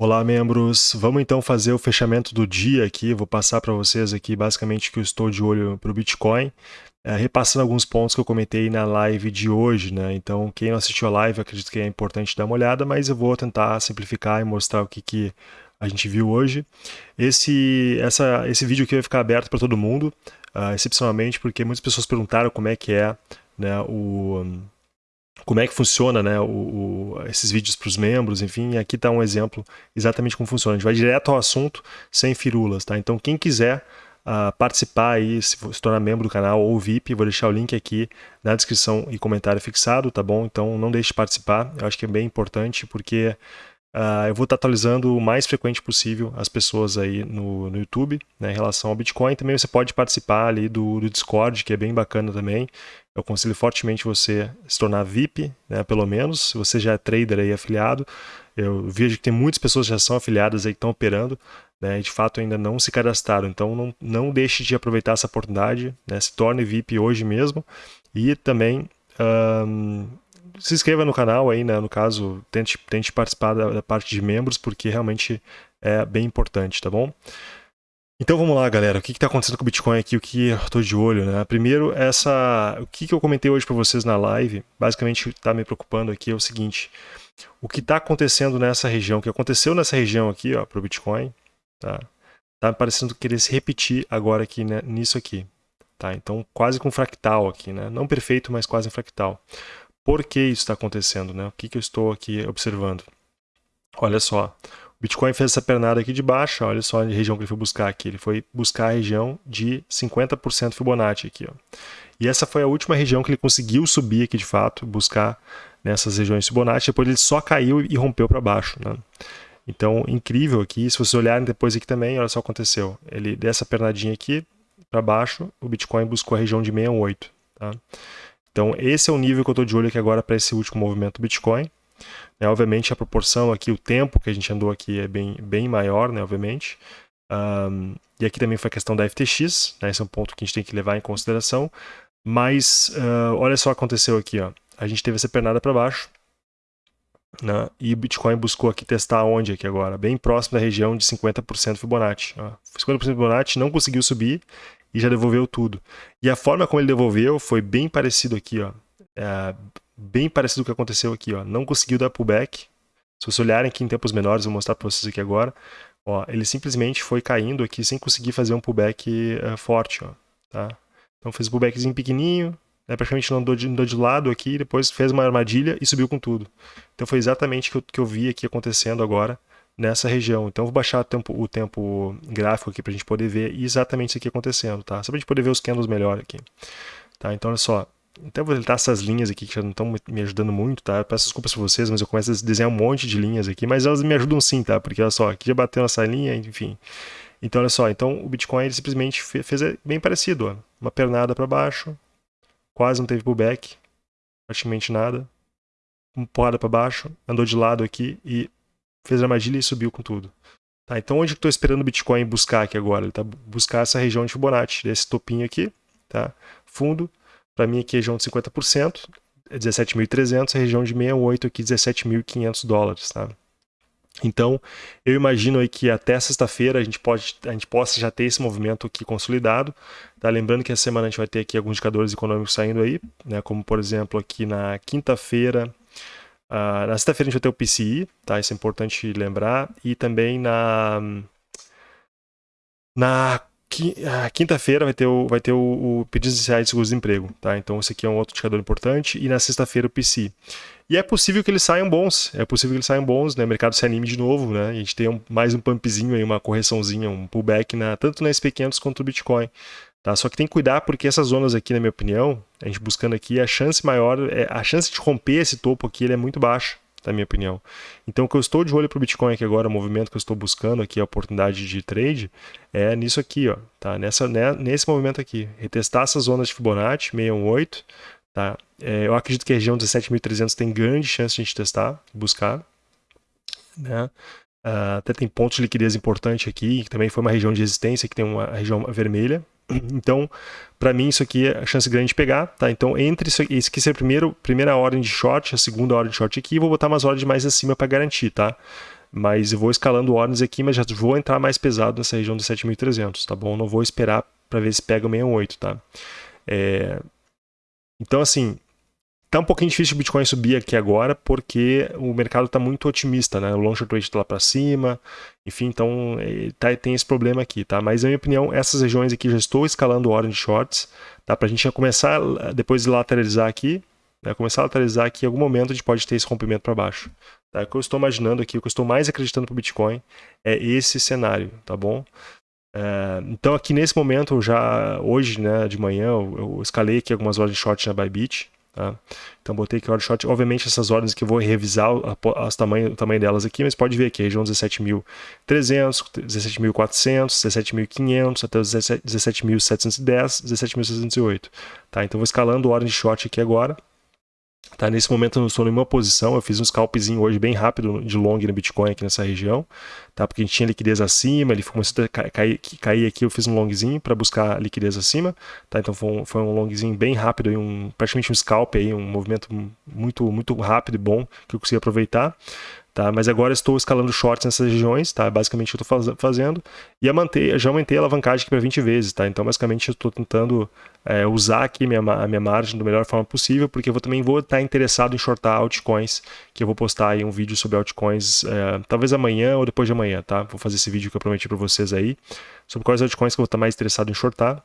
Olá, membros. Vamos então fazer o fechamento do dia aqui. Vou passar para vocês aqui basicamente que eu estou de olho para o Bitcoin, é, repassando alguns pontos que eu comentei na live de hoje, né? Então, quem não assistiu a live, acredito que é importante dar uma olhada, mas eu vou tentar simplificar e mostrar o que, que a gente viu hoje. Esse, essa, esse vídeo aqui vai ficar aberto para todo mundo, uh, excepcionalmente porque muitas pessoas perguntaram como é que é né, o como é que funciona né, o, o, esses vídeos para os membros, enfim, aqui está um exemplo exatamente como funciona. A gente vai direto ao assunto, sem firulas, tá? Então, quem quiser uh, participar aí, se, se tornar membro do canal ou VIP, vou deixar o link aqui na descrição e comentário fixado, tá bom? Então, não deixe de participar, eu acho que é bem importante, porque Uh, eu vou estar atualizando o mais frequente possível as pessoas aí no, no YouTube né, em relação ao Bitcoin. Também você pode participar ali do, do Discord, que é bem bacana também. Eu aconselho fortemente você se tornar VIP, né, pelo menos, se você já é trader aí afiliado. Eu vejo que tem muitas pessoas que já são afiliadas aí que estão operando, né, e de fato ainda não se cadastraram. Então não, não deixe de aproveitar essa oportunidade, né, se torne VIP hoje mesmo. E também um, se inscreva no canal aí, né? No caso, tente, tente participar da, da parte de membros, porque realmente é bem importante, tá bom? Então vamos lá, galera. O que está acontecendo com o Bitcoin aqui? O que eu estou de olho, né? Primeiro, essa, o que, que eu comentei hoje para vocês na live, basicamente está me preocupando aqui é o seguinte: o que está acontecendo nessa região, o que aconteceu nessa região aqui, ó, para o Bitcoin, tá? Tá parecendo querer se repetir agora aqui né, nisso aqui, tá? Então quase com fractal aqui, né? Não perfeito, mas quase um fractal. Por que isso está acontecendo? Né? O que, que eu estou aqui observando? Olha só, o Bitcoin fez essa pernada aqui de baixa, olha só a região que ele foi buscar aqui. Ele foi buscar a região de 50% Fibonacci aqui. Ó. E essa foi a última região que ele conseguiu subir aqui de fato, buscar nessas regiões Fibonacci. Depois ele só caiu e rompeu para baixo. Né? Então, incrível aqui. Se vocês olharem depois aqui também, olha só o que aconteceu. Ele dessa pernadinha aqui para baixo, o Bitcoin buscou a região de 68. Tá? Então, esse é o nível que eu estou de olho aqui agora para esse último movimento do Bitcoin. É, obviamente, a proporção aqui, o tempo que a gente andou aqui é bem, bem maior, né, obviamente. Um, e aqui também foi a questão da FTX, né, esse é um ponto que a gente tem que levar em consideração. Mas, uh, olha só o que aconteceu aqui. Ó. A gente teve essa pernada para baixo. Né, e o Bitcoin buscou aqui testar onde aqui agora? Bem próximo da região de 50% Fibonacci. Ó. 50% Fibonacci não conseguiu subir e já devolveu tudo. E a forma como ele devolveu foi bem parecido aqui, ó. É, bem parecido com o que aconteceu aqui, ó. Não conseguiu dar pullback. Se vocês olharem aqui em tempos menores, vou mostrar para vocês aqui agora. Ó, ele simplesmente foi caindo aqui sem conseguir fazer um pullback uh, forte, ó. Tá? Então fez um pullbackzinho pequenininho, né, praticamente não andou de, andou de lado aqui, depois fez uma armadilha e subiu com tudo. Então foi exatamente o que que eu vi aqui acontecendo agora nessa região. Então, vou baixar o tempo, o tempo gráfico aqui para a gente poder ver exatamente isso aqui acontecendo, tá? Só para a gente poder ver os candles melhor aqui. Tá? Então, olha só. Então, vou deletar essas linhas aqui que já não estão me ajudando muito, tá? Eu peço desculpas para vocês, mas eu começo a desenhar um monte de linhas aqui, mas elas me ajudam sim, tá? Porque, olha só, aqui já bateu nessa linha, enfim. Então, olha só. Então, o Bitcoin ele simplesmente fez bem parecido, ó. Uma pernada para baixo, quase não teve pullback, praticamente nada. Uma porrada para baixo, andou de lado aqui e fez armadilha e subiu com tudo. Tá, então onde eu estou esperando o Bitcoin buscar aqui agora? Ele está buscar essa região de Fibonacci, desse topinho aqui, tá? Fundo, para mim aqui é região de 50%, é 17.300, a região de 68 aqui 17.500 dólares, tá? Então, eu imagino aí que até sexta-feira a gente pode a gente possa já ter esse movimento aqui consolidado, tá? Lembrando que essa semana a gente vai ter aqui alguns indicadores econômicos saindo aí, né, como por exemplo aqui na quinta-feira Uh, na sexta-feira a gente vai ter o PCI, tá? Isso é importante lembrar. E também na. Na quinta-feira vai ter, o, vai ter o, o pedido iniciais de seguro-desemprego, tá? Então esse aqui é um outro indicador importante. E na sexta-feira o PCI. E é possível que eles saiam bons, é possível que eles saiam bons, né? O mercado se anime de novo, né? A gente tem um, mais um pumpzinho aí, uma correçãozinha, um pullback na, tanto na SP500 quanto no Bitcoin. Tá? Só que tem que cuidar porque essas zonas aqui, na minha opinião, a gente buscando aqui, a chance maior, é, a chance de romper esse topo aqui é muito baixa, na minha opinião. Então o que eu estou de olho para o Bitcoin aqui agora, o movimento que eu estou buscando aqui, a oportunidade de trade, é nisso aqui, ó, tá? Nessa, né, nesse movimento aqui. Retestar essas zonas de Fibonacci, 618, tá? É, eu acredito que a região 17.300 tem grande chance de a gente testar, buscar, né? Uh, até tem pontos de liquidez importante aqui, que também foi uma região de resistência, que tem uma região vermelha, então, para mim, isso aqui é a chance grande de pegar, tá? Então, entre isso, esse aqui ser a primeira, primeira ordem de short, a segunda ordem de short aqui, vou botar umas ordens mais acima para garantir, tá? mas eu vou escalando ordens aqui, mas já vou entrar mais pesado nessa região dos 7.300, tá bom? Não vou esperar para ver se pega o 68, tá? É... Então, assim, tá um pouquinho difícil o Bitcoin subir aqui agora, porque o mercado está muito otimista, né? O long short rate está lá para cima, enfim, então é, tá, tem esse problema aqui, tá? Mas, na minha opinião, essas regiões aqui já estou escalando de shorts, tá? Para a gente começar, depois de lateralizar aqui, né? começar a lateralizar aqui, em algum momento a gente pode ter esse rompimento para baixo. Tá? O que eu estou imaginando aqui, o que eu estou mais acreditando para o Bitcoin é esse cenário, tá bom? É, então aqui nesse momento, já hoje, né, de manhã, eu, eu escalei aqui algumas ordens short na Bybit, tá? Então botei aqui ordem short, obviamente essas ordens que eu vou revisar as tamanho, o tamanho delas aqui, mas pode ver aqui, região 17.300, 17.400, 17.500 até 17.710, 17.608, tá? Então vou escalando ordem de short aqui agora, Tá, nesse momento eu não estou em nenhuma posição, eu fiz um scalpzinho hoje bem rápido de long no Bitcoin aqui nessa região, tá? porque a gente tinha liquidez acima, ele começou a cair, cair aqui, eu fiz um longzinho para buscar liquidez acima, tá? então foi um, foi um longzinho bem rápido, um, praticamente um scalp, aí, um movimento muito, muito rápido e bom que eu consegui aproveitar. Tá? Mas agora estou escalando shorts nessas regiões, tá? Basicamente eu estou faz, fazendo. E já aumentei a alavancagem aqui para 20 vezes, tá? Então basicamente eu estou tentando é, usar aqui minha, a minha margem da melhor forma possível, porque eu vou, também vou estar interessado em shortar altcoins, que eu vou postar aí um vídeo sobre altcoins, é, talvez amanhã ou depois de amanhã, tá? Vou fazer esse vídeo que eu prometi para vocês aí, sobre quais altcoins que eu vou estar mais interessado em shortar.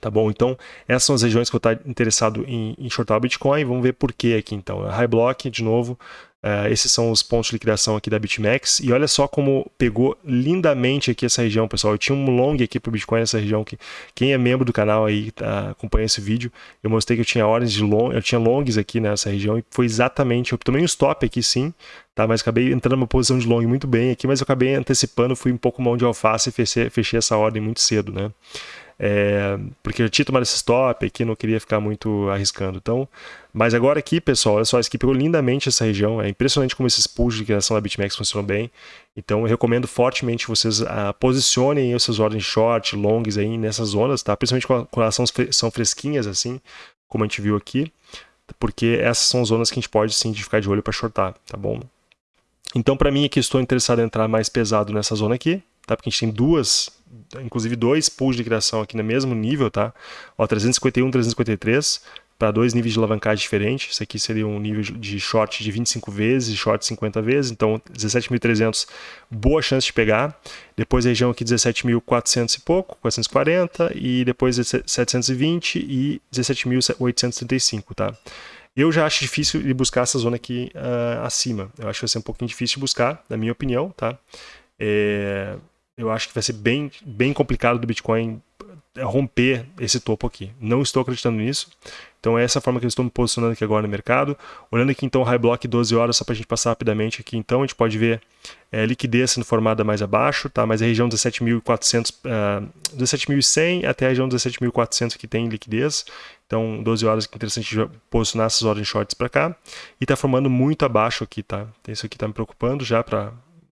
Tá bom? Então, essas são as regiões que eu estar interessado em, em shortar o Bitcoin. Vamos ver por que aqui então. High Block, de novo, Uh, esses são os pontos de liquidação aqui da BitMEX. E olha só como pegou lindamente aqui essa região, pessoal. Eu tinha um long aqui para o Bitcoin nessa região. que Quem é membro do canal aí, tá, acompanha esse vídeo, eu mostrei que eu tinha ordens de long, eu tinha longs aqui nessa região e foi exatamente, eu tomei um stop aqui sim, tá? mas acabei entrando numa posição de long muito bem aqui, mas eu acabei antecipando, fui um pouco mão de alface e fechei, fechei essa ordem muito cedo, né? É, porque eu tinha tomado esse stop aqui, não queria ficar muito arriscando. Então, mas agora aqui, pessoal, olha só, isso aqui pegou lindamente essa região. É impressionante como esses pools de criação da BitMEX funcionam bem. Então, eu recomendo fortemente vocês uh, posicionem os seus ordens short, longs aí nessas zonas, tá? Principalmente quando elas são fresquinhas assim, como a gente viu aqui, porque essas são zonas que a gente pode sim ficar de olho para shortar, tá bom? Então, para mim aqui, estou interessado em entrar mais pesado nessa zona aqui, tá? Porque a gente tem duas inclusive dois pools de criação aqui no mesmo nível, tá? Ó, 351, 353, para dois níveis de alavancagem diferentes. Isso aqui seria um nível de short de 25 vezes, short 50 vezes, então 17.300, boa chance de pegar. Depois a região aqui 17.400 e pouco, 440, e depois 720 e 17.835, tá? Eu já acho difícil de buscar essa zona aqui uh, acima. Eu acho que vai ser um pouquinho difícil de buscar, na minha opinião, tá? É, eu acho que vai ser bem, bem complicado do Bitcoin romper esse topo aqui. Não estou acreditando nisso. Então é essa forma que eu estou me posicionando aqui agora no mercado. Olhando aqui então o High Block 12 horas, só para a gente passar rapidamente aqui então, a gente pode ver é, liquidez sendo formada mais abaixo, tá? mas a região 17.400, uh, 17.100 até a região 17.400 que tem liquidez. Então 12 horas que é interessante posicionar essas ordens shorts para cá. E está formando muito abaixo aqui, tá? Isso aqui está me preocupando já para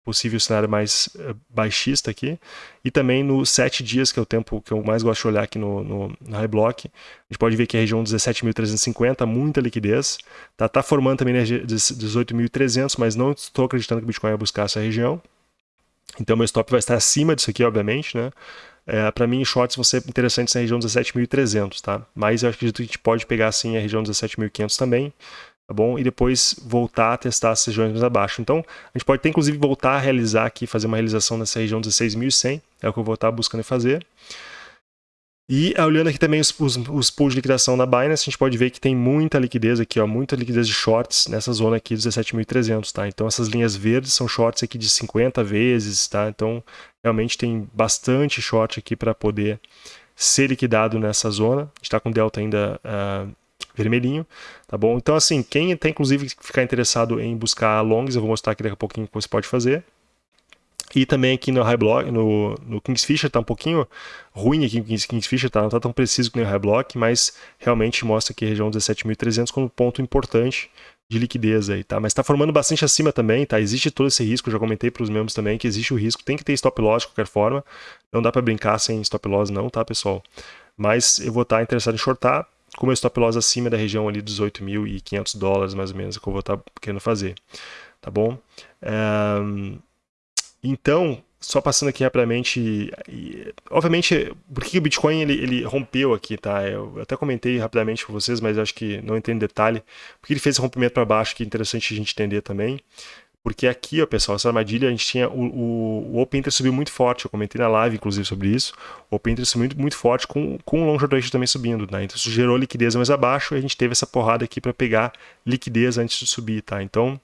possível cenário mais uh, baixista aqui. E também nos 7 dias, que é o tempo que eu mais gosto de olhar aqui no, no, no High Block, a gente pode ver que a região 17.350, muita liquidez. Tá, tá formando também 18.300, mas não estou acreditando que o Bitcoin vai buscar essa região. Então meu stop vai estar acima disso aqui, obviamente, né? É, para mim, shorts vão ser interessantes na região 17.300, tá? Mas eu acredito que a gente pode pegar, sim, a região 17.500 também tá bom? E depois voltar a testar as regiões mais abaixo. Então, a gente pode ter, inclusive, voltar a realizar aqui, fazer uma realização nessa região 16.100, é o que eu vou estar buscando fazer. E olhando aqui também os, os, os, pools de liquidação na Binance, a gente pode ver que tem muita liquidez aqui, ó, muita liquidez de shorts nessa zona aqui dos 17.300, tá? Então essas linhas verdes são shorts aqui de 50 vezes, tá? Então realmente tem bastante short aqui para poder ser liquidado nessa zona. A gente está com delta ainda uh, vermelhinho, tá bom? Então, assim, quem tem, inclusive, ficar interessado em buscar longs, eu vou mostrar aqui daqui a pouquinho o que você pode fazer. E também aqui no High Block, no, no Kingsfisher, tá um pouquinho ruim aqui no Kingsfisher, tá? Não tá tão preciso que nem o High Block, mas realmente mostra aqui a região 17.300 como ponto importante de liquidez aí, tá? Mas está formando bastante acima também, tá? Existe todo esse risco, já comentei para os membros também que existe o risco, tem que ter stop loss de qualquer forma, não dá para brincar sem stop loss não, tá, pessoal? Mas eu vou estar interessado em shortar, com meu stop loss acima da região ali dos 8.500 dólares, mais ou menos, que eu vou estar querendo fazer. Tá bom? É, então, só passando aqui rapidamente, obviamente, por que o Bitcoin ele, ele, rompeu aqui, tá? Eu até comentei rapidamente com vocês, mas acho que não entendo detalhe. Por que ele fez esse rompimento para baixo, que é interessante a gente entender também. Porque aqui, ó, pessoal, essa armadilha, a gente tinha o, o, o Open Interest subiu muito forte, eu comentei na live, inclusive, sobre isso. O Open Interest muito, muito forte, com, com o Long Short Ratio também subindo, né? Então isso gerou liquidez mais abaixo e a gente teve essa porrada aqui para pegar liquidez antes de subir, tá? Então,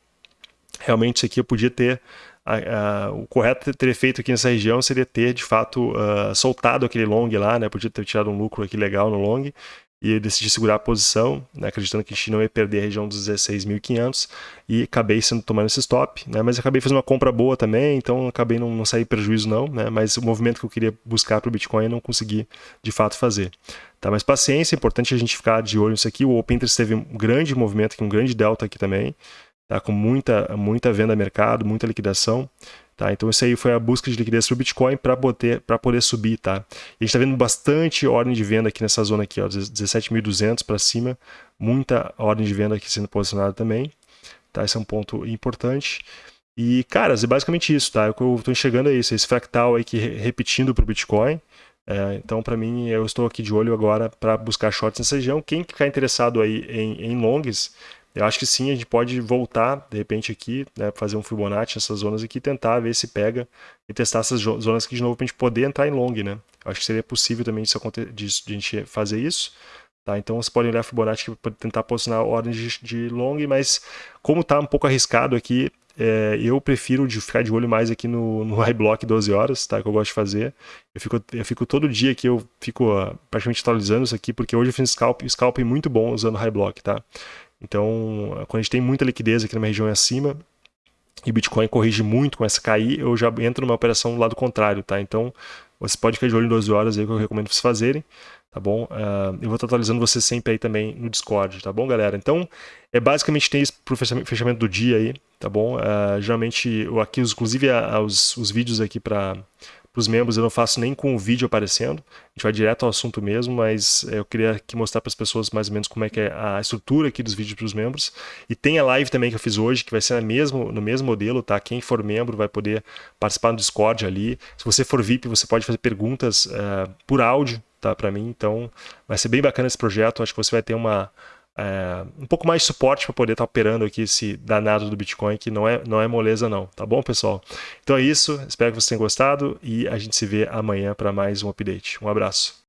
realmente isso aqui eu podia ter a, a, o correto ter feito aqui nessa região seria ter, de fato, uh, soltado aquele long lá, né? Podia ter tirado um lucro aqui legal no long e decidi segurar a posição, né, acreditando que a gente não ia perder a região dos 16.500 e acabei sendo tomando esse stop, né, mas acabei fazendo uma compra boa também, então acabei não, não sair prejuízo não, né, mas o movimento que eu queria buscar para o Bitcoin eu não consegui de fato fazer. Tá, mas paciência, é importante a gente ficar de olho nisso aqui, o Open Interest teve um grande movimento aqui, um grande delta aqui também, tá, com muita, muita venda a mercado, muita liquidação, Tá? Então isso aí foi a busca de liquidez para o Bitcoin para poder, poder subir. Tá? A gente está vendo bastante ordem de venda aqui nessa zona aqui, 17.200 para cima, muita ordem de venda aqui sendo posicionada também. Tá? Esse é um ponto importante. E, cara, é basicamente isso, tá? O que eu estou enxergando é isso, esse fractal aí que repetindo para o Bitcoin. É, então, para mim, eu estou aqui de olho agora para buscar shorts nessa região. Quem ficar interessado aí em, em longs, eu acho que sim, a gente pode voltar, de repente, aqui, né, fazer um Fibonacci nessas zonas aqui, tentar ver se pega e testar essas zonas aqui de novo para a gente poder entrar em long, né? Eu acho que seria possível também de, de, de a gente fazer isso. Tá? Então vocês podem olhar Fibonacci para tentar posicionar ordens de, de long, mas como está um pouco arriscado aqui, é, eu prefiro de ficar de olho mais aqui no, no high block 12 horas, tá? Que eu gosto de fazer. Eu fico, eu fico todo dia aqui, eu fico uh, praticamente atualizando isso aqui, porque hoje eu fiz scalp, scalp muito bom usando high block, tá? Então, quando a gente tem muita liquidez aqui numa região acima, e Bitcoin corrige muito com essa cair, eu já entro numa operação do lado contrário, tá? Então, você pode ficar de olho em 12 horas aí que eu recomendo vocês fazerem, tá bom? Uh, eu vou estar atualizando vocês sempre aí também no Discord, tá bom, galera? Então, é basicamente tem isso pro fechamento do dia aí, tá bom? Uh, geralmente, aqui, inclusive, os, os vídeos aqui para para os membros eu não faço nem com o vídeo aparecendo, a gente vai direto ao assunto mesmo, mas é, eu queria aqui mostrar para as pessoas mais ou menos como é que é a estrutura aqui dos vídeos para os membros. E tem a live também que eu fiz hoje, que vai ser no mesmo, no mesmo modelo, tá? Quem for membro vai poder participar no Discord ali. Se você for VIP, você pode fazer perguntas uh, por áudio, tá? Para mim, então vai ser bem bacana esse projeto, acho que você vai ter uma é, um pouco mais de suporte para poder estar tá operando aqui esse danado do Bitcoin, que não é, não é moleza não, tá bom, pessoal? Então é isso, espero que vocês tenham gostado e a gente se vê amanhã para mais um update. Um abraço.